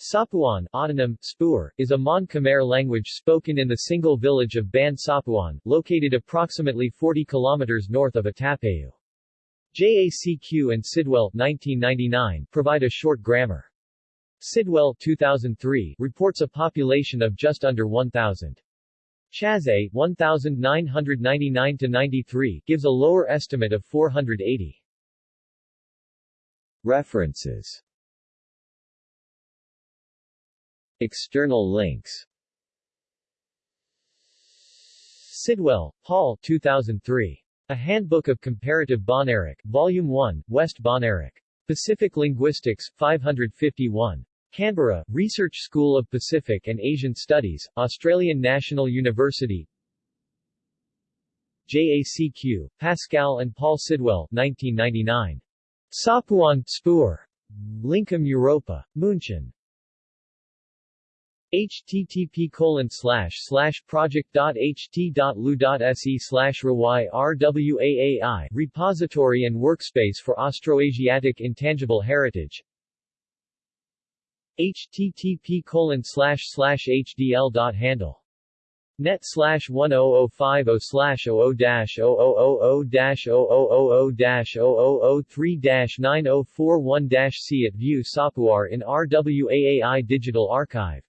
Sapuan autonym, Spur, is a Mon Khmer language spoken in the single village of Ban Sapuan, located approximately 40 kilometers north of Attapeu. JACQ and Sidwell 1999 provide a short grammar. Sidwell 2003 reports a population of just under 1,000. Chazee 1999-93 gives a lower estimate of 480. References External links Sidwell, Paul 2003. A Handbook of Comparative Bahnaric, Volume 1, West Bahnaric. Pacific Linguistics, 551. Canberra, Research School of Pacific and Asian Studies, Australian National University JACQ, Pascal and Paul Sidwell, 1999. Sapuan, Spur. Lincom Europa. München http colon slash slash project.ht.lu.se slash RWAAI Repository and Workspace for Austroasiatic Intangible Heritage http colon slash slash hdl.handle net slash 10050 slash 00 dash 0000 dash 0000 dash 0003 dash 9041 dash C at View Sapuar in RWAAI Digital Archive